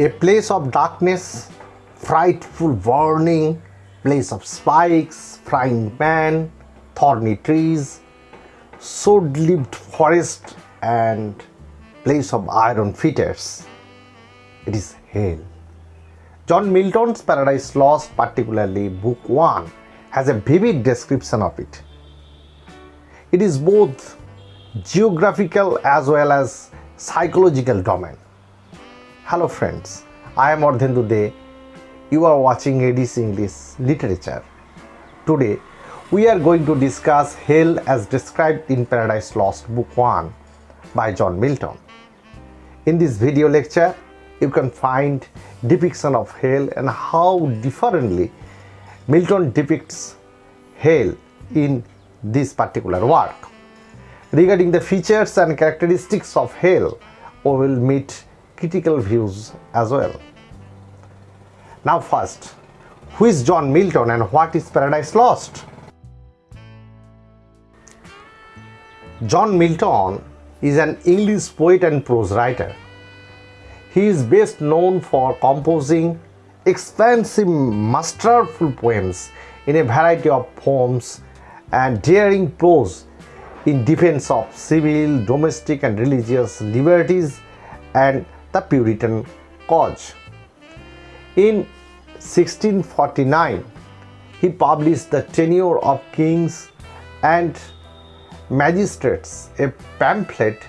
a place of darkness, frightful warning, place of spikes, frying pan, thorny trees, sword-lived forest and place of iron fetters. It is hell. John Milton's Paradise Lost, particularly Book 1, has a vivid description of it. It is both geographical as well as psychological domain. Hello friends, I am Ardhendu De. You are watching ADC English Literature. Today, we are going to discuss hell as described in Paradise Lost Book 1 by John Milton. In this video lecture, you can find depiction of hell and how differently Milton depicts hell in this particular work. Regarding the features and characteristics of hell, we will meet critical views as well. Now first, who is John Milton and what is Paradise Lost? John Milton is an English poet and prose writer he is best known for composing expansive masterful poems in a variety of forms and daring prose in defense of civil, domestic and religious liberties and the Puritan cause. In 1649, he published The Tenure of Kings and Magistrates, a pamphlet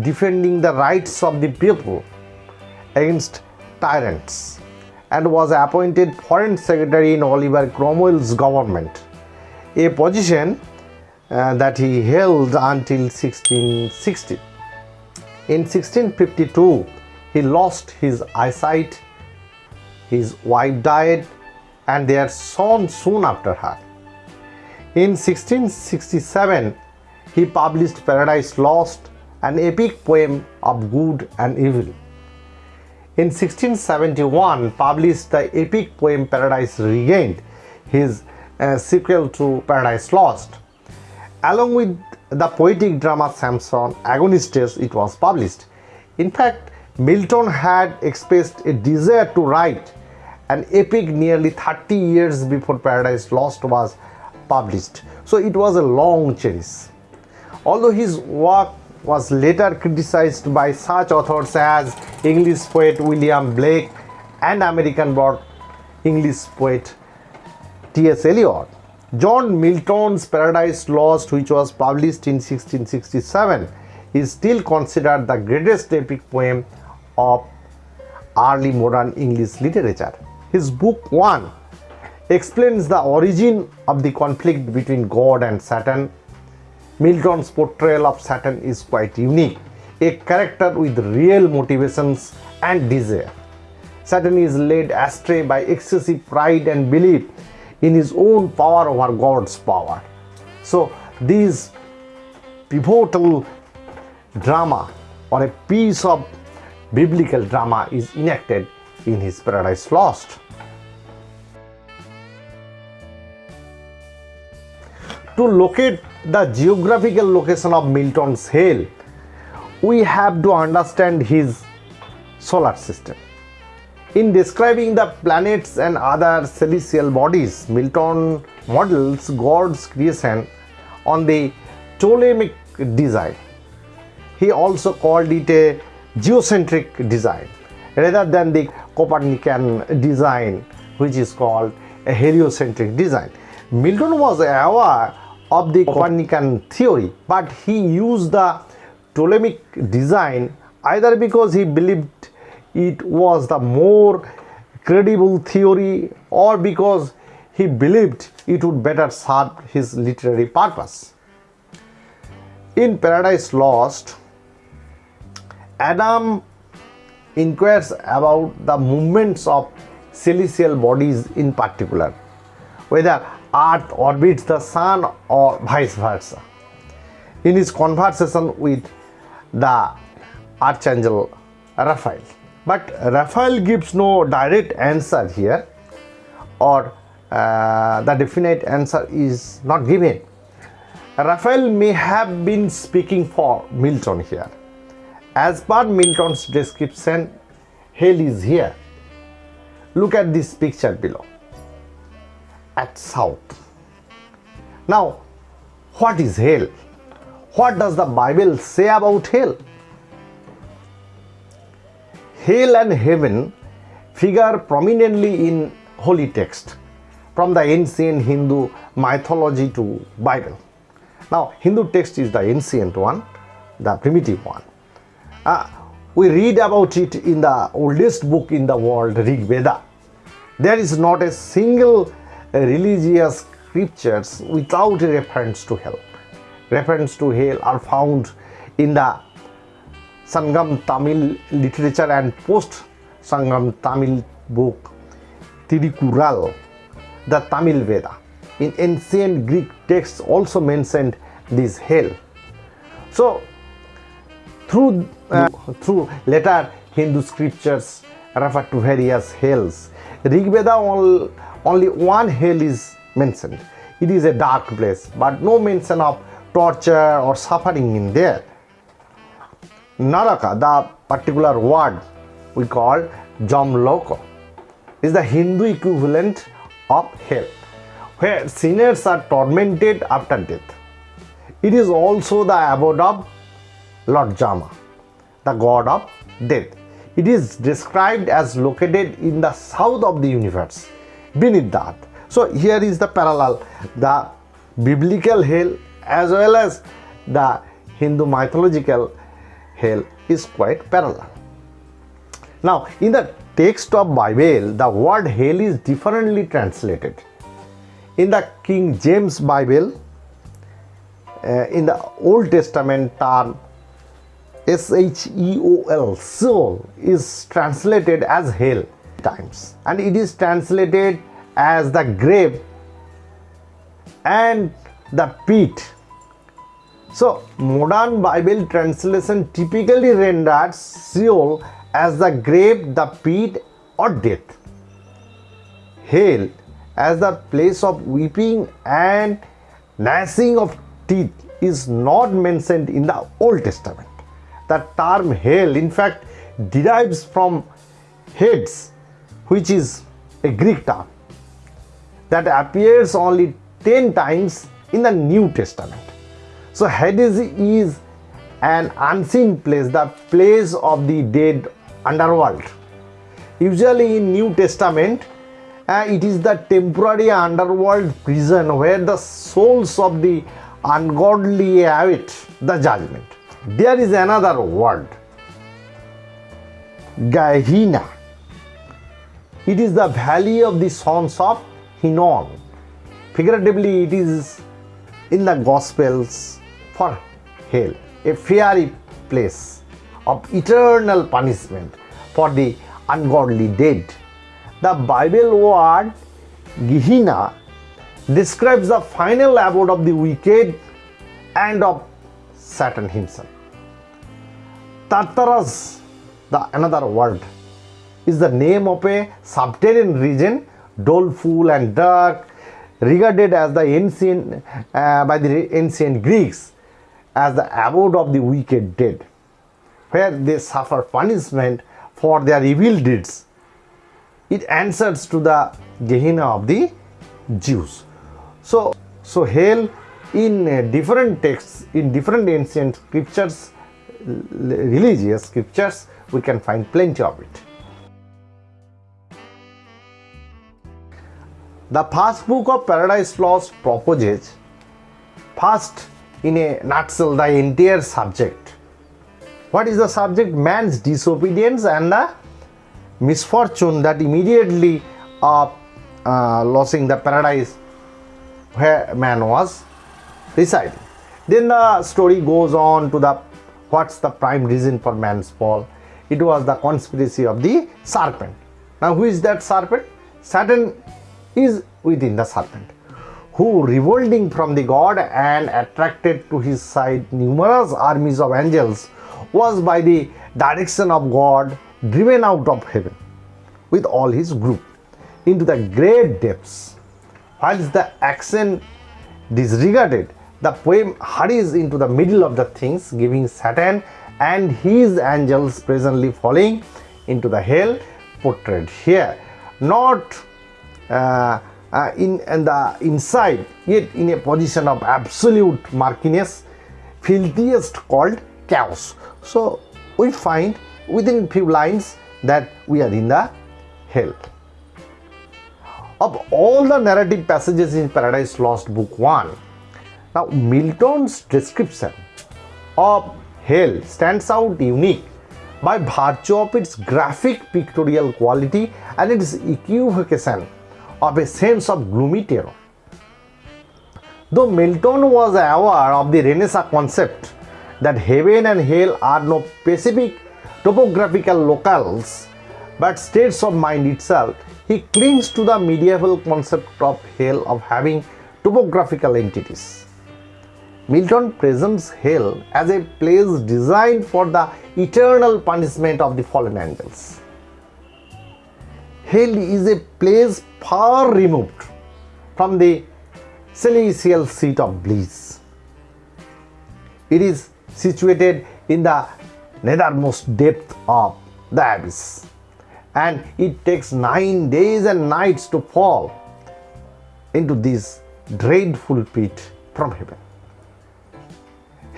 defending the rights of the people against tyrants and was appointed foreign secretary in Oliver Cromwell's government, a position uh, that he held until 1660. In 1652, he lost his eyesight, his wife died and their son soon after her. In 1667, he published Paradise Lost, an epic poem of good and evil in 1671 published the epic poem Paradise Regained, his uh, sequel to Paradise Lost. Along with the poetic drama Samson Agonistes, it was published. In fact, Milton had expressed a desire to write an epic nearly 30 years before Paradise Lost was published. So it was a long chase. Although his work was later criticized by such authors as English poet William Blake and American-born English poet T.S. Eliot. John Milton's Paradise Lost, which was published in 1667, is still considered the greatest epic poem of early modern English literature. His book 1 explains the origin of the conflict between God and Satan Milton's portrayal of Satan is quite unique, a character with real motivations and desire. Satan is led astray by excessive pride and belief in his own power over God's power. So this pivotal drama or a piece of biblical drama is enacted in his Paradise Lost. To locate the geographical location of Milton's hell, we have to understand his solar system. In describing the planets and other celestial bodies, Milton models God's creation on the Ptolemaic design. He also called it a geocentric design rather than the Copernican design which is called a heliocentric design. Milton was aware of the Copernican theory but he used the Ptolemaic design either because he believed it was the more credible theory or because he believed it would better serve his literary purpose. In Paradise Lost, Adam inquires about the movements of celestial bodies in particular, whether Earth orbits the Sun or vice versa. In his conversation with the Archangel Raphael. But Raphael gives no direct answer here or uh, the definite answer is not given. Raphael may have been speaking for Milton here. As per Milton's description, hell is here. Look at this picture below. At south. Now, what is hell? What does the Bible say about hell? Hell and heaven figure prominently in holy text from the ancient Hindu mythology to Bible. Now, Hindu text is the ancient one, the primitive one. Uh, we read about it in the oldest book in the world, Rig Veda. There is not a single religious scriptures without reference to hell. Reference to hell are found in the Sangam Tamil literature and post Sangam Tamil book Tirukural, the Tamil Veda. In ancient Greek texts also mentioned this hell. So through through later Hindu scriptures refer to various hells. Rig Veda only one hell is mentioned. It is a dark place, but no mention of torture or suffering in there. Naraka, the particular word we call Jamloko, is the Hindu equivalent of hell, where sinners are tormented after death. It is also the abode of Lord Jama, the god of death. It is described as located in the south of the universe, beneath the earth. So here is the parallel, the biblical hell as well as the Hindu mythological hell is quite parallel. Now in the text of Bible, the word hell is differently translated. In the King James Bible, uh, in the Old Testament term S-H-E-O-L, Sheol is translated as hell times and it is translated as the grave and the pit. So modern Bible translation typically renders Sheol as the grave, the pit or death. Hell as the place of weeping and gnashing of teeth is not mentioned in the Old Testament. The term hell in fact derives from Hades which is a Greek term that appears only 10 times in the New Testament. So Hades is an unseen place, the place of the dead underworld. Usually in New Testament, uh, it is the temporary underworld prison where the souls of the ungodly await the judgment. There is another word, Gehenna. It is the valley of the sons of Hinnom. Figuratively, it is in the Gospels for hell, a fiery place of eternal punishment for the ungodly dead. The Bible word Gehenna describes the final abode of the wicked and of Satan himself. Tartarus, the another word, is the name of a subterranean region doleful and dark, regarded as the ancient uh, by the ancient Greeks as the abode of the wicked dead, where they suffer punishment for their evil deeds. It answers to the Gehenna of the Jews. So, so hell in uh, different texts, in different ancient scriptures, religious scriptures, we can find plenty of it. The first book of Paradise Lost proposes first in a nutshell the entire subject. What is the subject? Man's disobedience and the misfortune that immediately of uh, losing the paradise where man was residing. Then the story goes on to the what's the prime reason for man's fall. It was the conspiracy of the serpent. Now who is that serpent? Satan is within the serpent, who revolting from the god and attracted to his side numerous armies of angels, was by the direction of God driven out of heaven with all his group into the great depths. Whilst the action disregarded, the poem hurries into the middle of the things, giving Satan and his angels presently falling into the hell portrayed here, not uh, uh, in, in the inside, yet in a position of absolute murkiness, filthiest called chaos. So we find within few lines that we are in the hell. Of all the narrative passages in Paradise Lost Book 1, now Milton's description of hell stands out unique by virtue of its graphic pictorial quality and its equivocation of a sense of gloomy terror. Though Milton was aware of the Renaissance concept that heaven and hell are no specific topographical locales but states of mind itself, he clings to the medieval concept of hell of having topographical entities. Milton presents hell as a place designed for the eternal punishment of the fallen angels. Hell is a place far removed from the celestial seat of bliss. It is situated in the nethermost depth of the abyss and it takes nine days and nights to fall into this dreadful pit from heaven.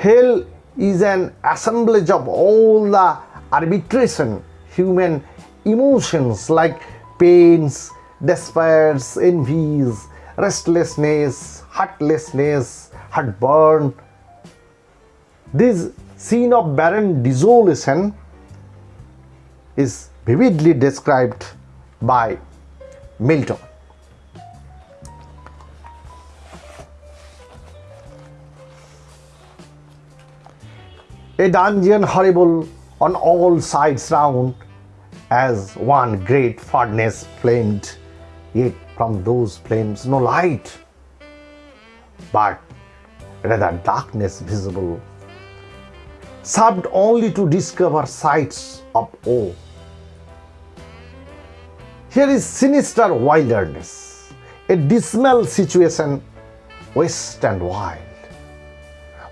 Hell is an assemblage of all the arbitration human emotions like pains, despairs, envies, restlessness, heartlessness, heartburn. This scene of barren desolation is vividly described by Milton. A dungeon horrible on all sides round, as one great furnace flamed, yet from those flames no light, but rather darkness visible, served only to discover sights of awe. Here is sinister wilderness, a dismal situation, waste and wild.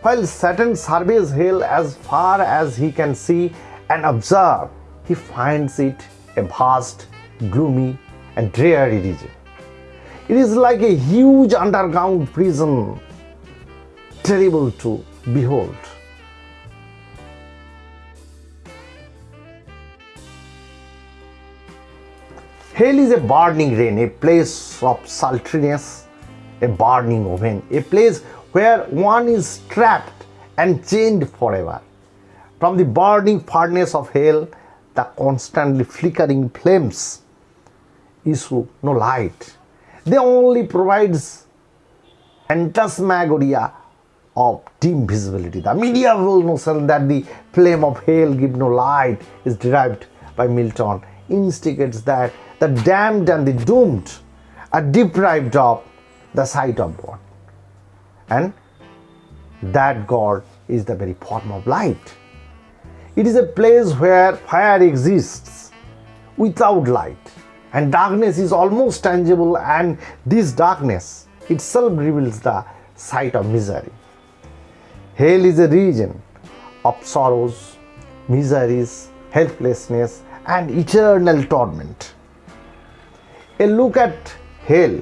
While Satan surveys hell as far as he can see and observe, he finds it a vast, gloomy, and dreary region. It is like a huge underground prison, terrible to behold. Hell is a burning rain, a place of sultriness, a burning oven, a place where one is trapped and chained forever. From the burning furnace of hell, the constantly flickering flames issue no light. They only provides phantasmagoria of dim visibility. The medieval notion that the flame of hell give no light is derived by Milton instigates that the damned and the doomed are deprived of the sight of God. And that God is the very form of light. It is a place where fire exists without light and darkness is almost tangible and this darkness itself reveals the sight of misery. Hell is a region of sorrows, miseries, helplessness and eternal torment. A look at hell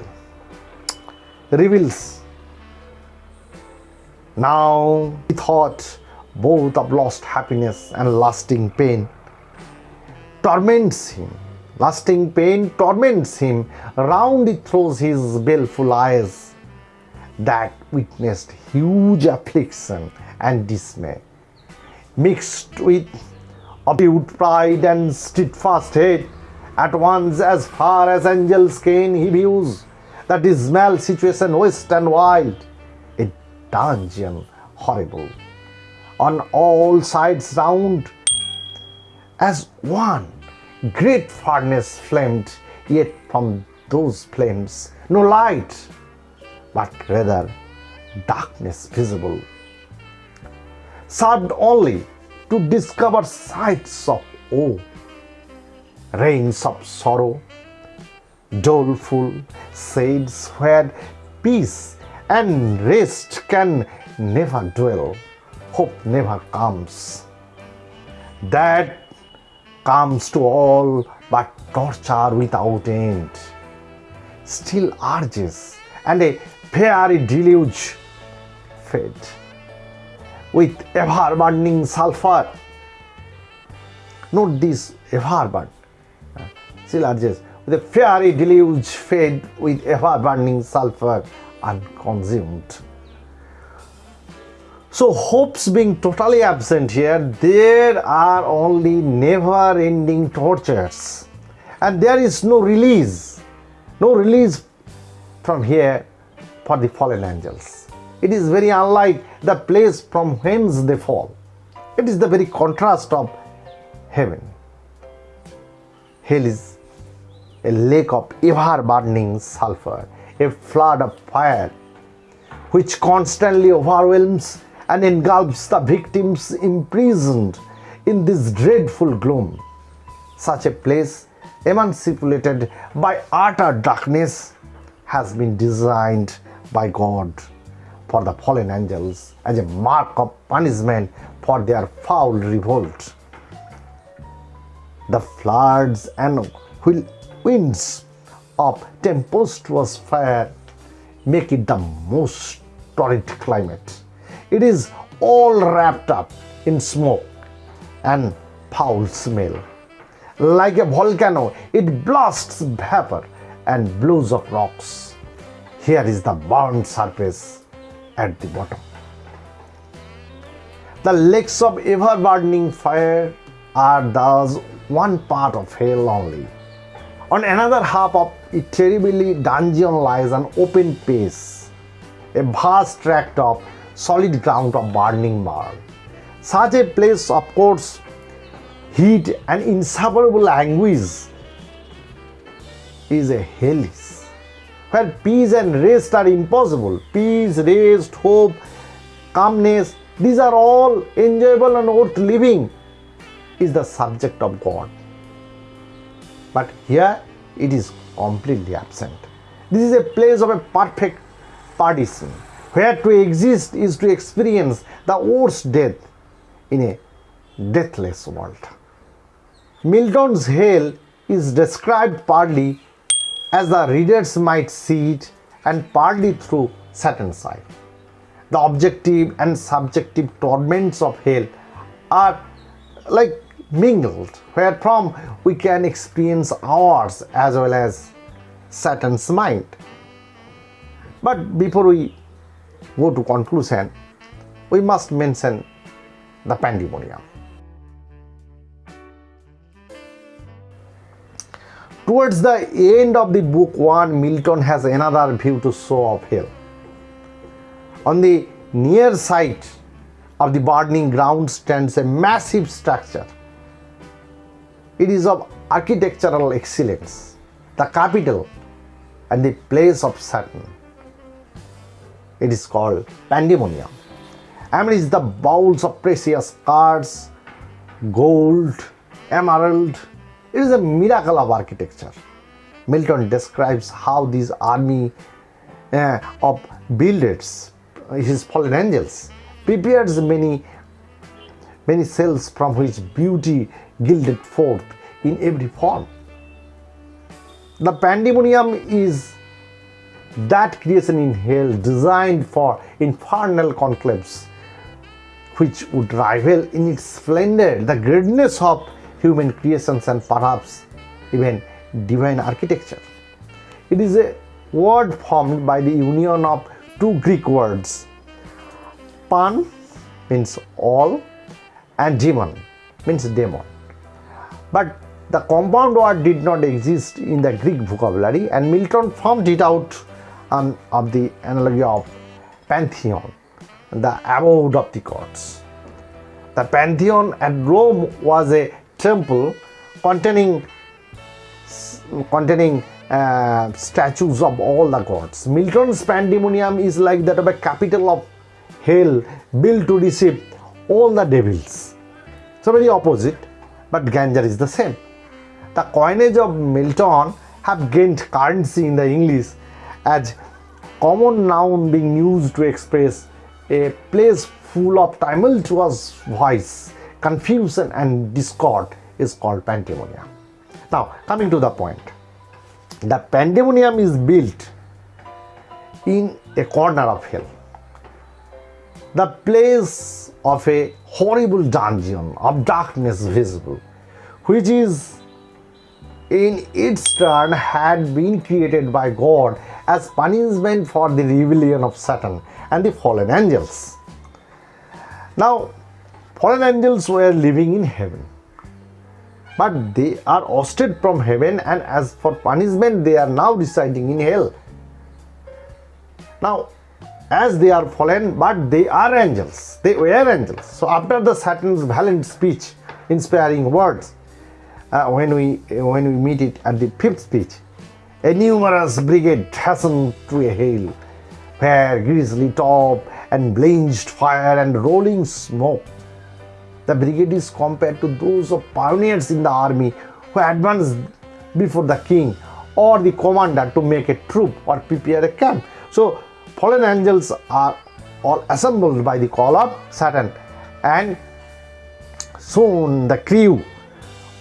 reveals now he thought both of lost happiness and lasting pain torments him. Lasting pain torments him. Round it throws his baleful eyes that witnessed huge affliction and dismay. Mixed with acute pride and steadfast hate, at once as far as angels can he views the dismal situation west and wild, dungeon horrible, on all sides round, as one great furnace flamed, yet from those flames no light, but rather darkness visible, served only to discover sights of woe, rains of sorrow, doleful shades where peace and rest can never dwell, hope never comes. That comes to all but torture without end, still urges, and a fiery deluge fed. With ever burning sulfur. Note this ever burn, still urges a fiery deluge fed with ever burning sulfur unconsumed. So, hopes being totally absent here, there are only never ending tortures, and there is no release, no release from here for the fallen angels. It is very unlike the place from whence they fall. It is the very contrast of heaven. Hell is a lake of ever burning sulfur, a flood of fire which constantly overwhelms and engulfs the victims imprisoned in this dreadful gloom. Such a place, emancipated by utter darkness, has been designed by God for the fallen angels as a mark of punishment for their foul revolt. The floods and winds of tempestuous fire make it the most torrid climate. It is all wrapped up in smoke and foul smell. Like a volcano, it blasts vapor and blows up rocks. Here is the burnt surface at the bottom. The lakes of ever burning fire are thus one part of hell only. On another half of a terribly dungeon lies an open space, a vast tract of solid ground of burning marl. Such a place, of course, heat and insufferable anguish is a hellish, where peace and rest are impossible. Peace, rest, hope, calmness, these are all enjoyable and worth living, is the subject of God. But here it is completely absent. This is a place of a perfect partition where to exist is to experience the worst death in a deathless world. Milton's hell is described partly as the readers might see it and partly through Satan's eye. The objective and subjective torments of hell are like mingled, wherefrom we can experience ours as well as Satan's mind. But before we go to conclusion, we must mention the pandemonium. Towards the end of the book 1, Milton has another view to show of hell. On the near side of the burning ground stands a massive structure. It is of architectural excellence, the capital and the place of Satan. It is called pandemonium. Amidst the bowls of precious cards, gold, emerald, it is a miracle of architecture. Milton describes how this army uh, of builders, his fallen angels, prepares many many cells from which beauty gilded forth in every form. The pandemonium is that creation in hell designed for infernal conclaves which would rival in its splendor the greatness of human creations and perhaps even divine architecture. It is a word formed by the union of two Greek words. Pan means all and demon means demon. But the compound word did not exist in the Greek vocabulary and Milton formed it out um, of the analogy of pantheon, the abode of the gods. The pantheon at Rome was a temple containing containing uh, statues of all the gods. Milton's pandemonium is like that of a capital of hell built to receive all the devils. So very opposite, but Ganger is the same. The coinage of Milton have gained currency in the English as common noun being used to express a place full of tumultuous voice, confusion and discord, is called pandemonium. Now, coming to the point, the pandemonium is built in a corner of hell, the place of a horrible dungeon of darkness visible, which is in its turn had been created by God as punishment for the rebellion of Satan and the fallen angels. Now, fallen angels were living in heaven, but they are ousted from heaven, and as for punishment, they are now residing in hell. Now, as they are fallen, but they are angels, they were angels. So, after the Satan's valiant speech, inspiring words, uh, when we when we meet it at the fifth speech, a numerous brigade hastened to a hill where grisly top and blazed fire and rolling smoke. The brigade is compared to those of pioneers in the army who advance before the king or the commander to make a troop or prepare a camp. So fallen angels are all assembled by the call of Satan and soon the crew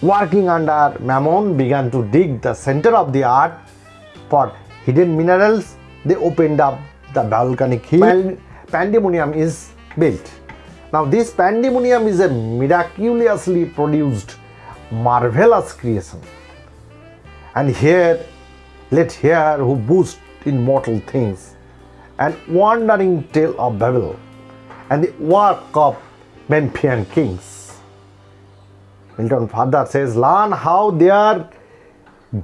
working under Mammon began to dig the center of the earth for hidden minerals. They opened up the volcanic hill. Pandemonium is built. Now this pandemonium is a miraculously produced marvelous creation. And here, let here who boost in mortal things and wandering tale of Babel and the work of Memphian kings. Milton further says, learn how their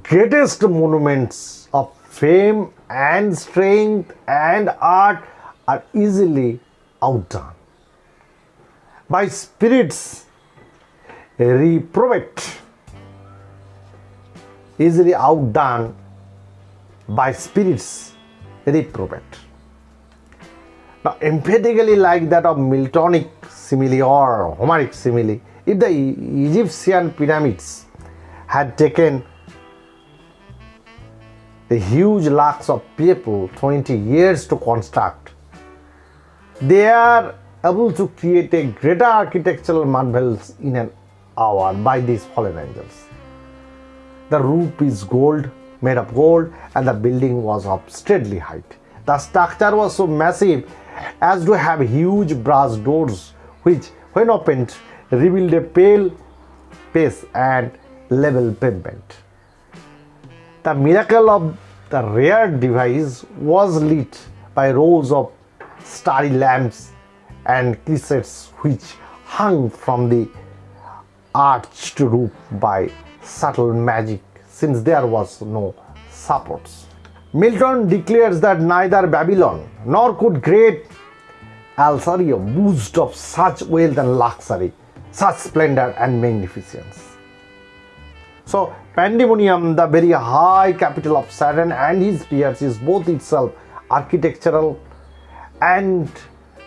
greatest monuments of fame and strength and art are easily outdone by spirits reprobate, easily outdone by spirits reprobate. Now, emphatically like that of Miltonic simile or Homeric simile, if the Egyptian pyramids had taken the huge lakhs of people 20 years to construct, they are able to create a greater architectural marvels in an hour by these fallen angels. The roof is gold, made of gold, and the building was of stately height. The structure was so massive as to have huge brass doors, which, when opened, revealed a pale face and level pavement. The miracle of the rare device was lit by rows of starry lamps and cressets which hung from the arched roof by subtle magic since there was no supports. Milton declares that neither Babylon nor could great Assyria boast of such wealth and luxury such splendor and magnificence. So, Pandemonium, the very high capital of Satan and his peers, is both itself architectural and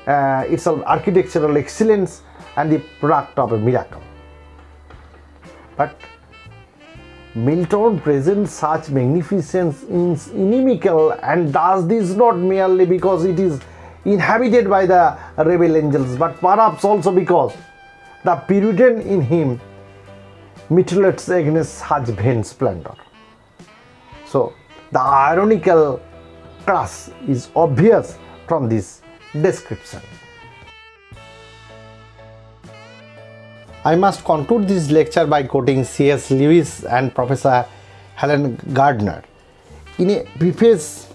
uh, itself architectural excellence and the product of a miracle. But Milton presents such magnificence in inimical and does this not merely because it is inhabited by the rebel angels, but perhaps also because the Puritan in him mutilates against such vain splendor. So, the ironical class is obvious from this description. I must conclude this lecture by quoting C.S. Lewis and Professor Helen Gardner. In a preface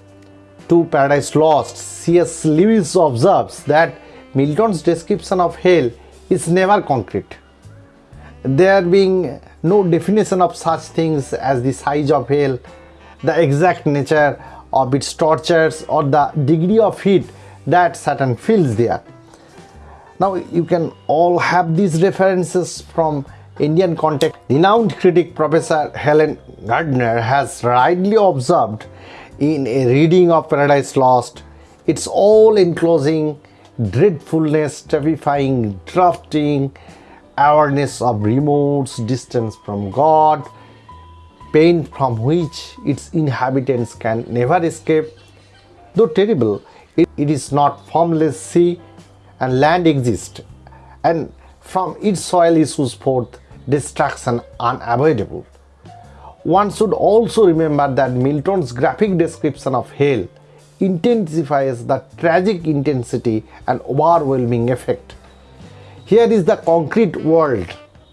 to Paradise Lost, C.S. Lewis observes that Milton's description of hell is never concrete. There being no definition of such things as the size of hell, the exact nature of its tortures, or the degree of heat that Satan feels there. Now, you can all have these references from Indian context. Renowned critic Professor Helen Gardner has rightly observed in a reading of Paradise Lost, it's all enclosing dreadfulness, terrifying drafting, awareness of remote distance from God, pain from which its inhabitants can never escape. Though terrible, it, it is not formless sea and land exists, and from its soil issues forth destruction unavoidable. One should also remember that Milton's graphic description of hell intensifies the tragic intensity and overwhelming effect. Here is the concrete world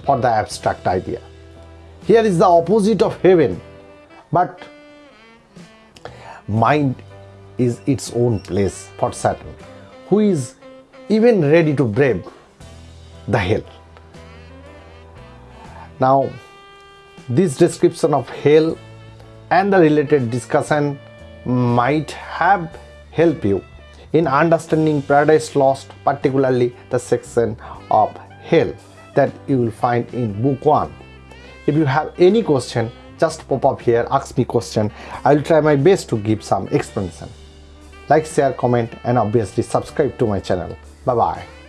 for the abstract idea. Here is the opposite of heaven, but mind is its own place for Satan, who is even ready to brave the hell. Now, this description of hell and the related discussion might have helped you in understanding Paradise Lost, particularly the section of hell that you will find in book 1. If you have any question, just pop up here, ask me question. I will try my best to give some explanation. Like, share, comment and obviously subscribe to my channel. Bye bye.